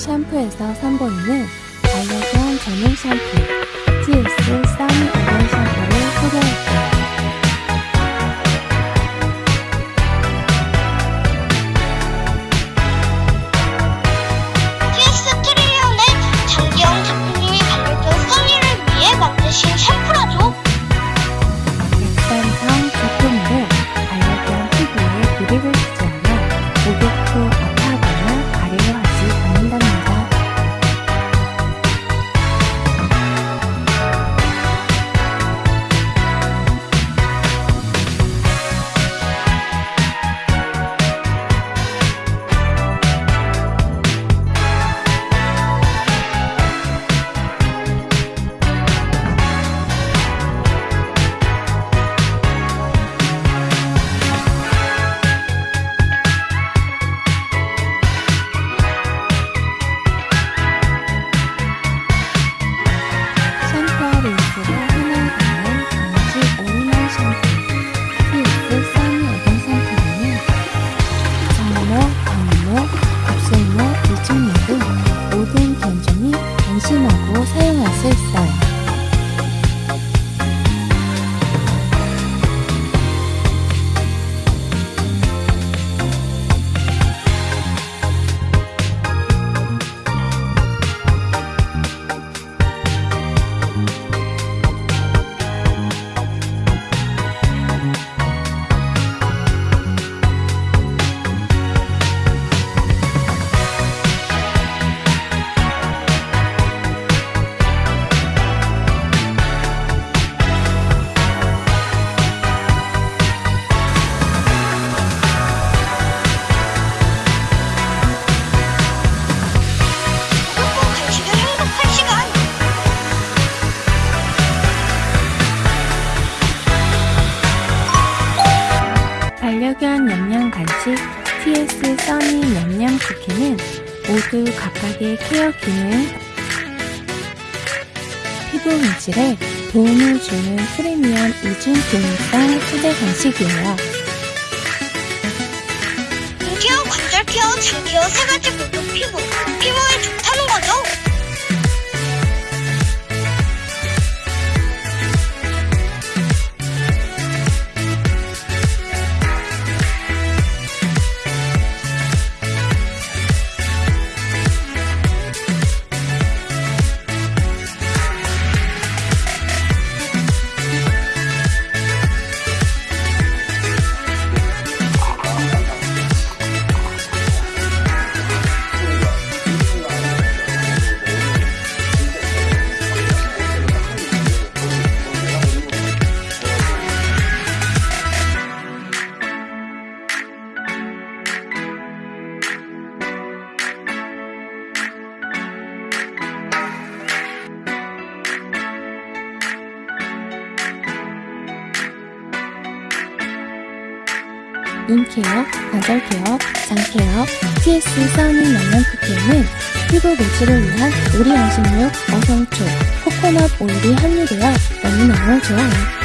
샴푸에서 선보이는 반려견 전용 샴푸 TS 써니 오일 샴푸를 소개할게요. 반려견 영양 간식 TS 써니 영양 쿠키는 모두 각각의 케어 기능, 피부 문질에 도움을 주는 프리미엄 이중 기능성 후대 간식이에요. 인케어, 관절 케어, 장 케어 세 가지 모두 피부, 눈 케어, 관절 케어, 장 케어, TS 써니 영양 쿠키에는 피부 보수를 위한 오리 양식육, 어성초, 코코넛 오일이 함유되어 너무너무 좋아요.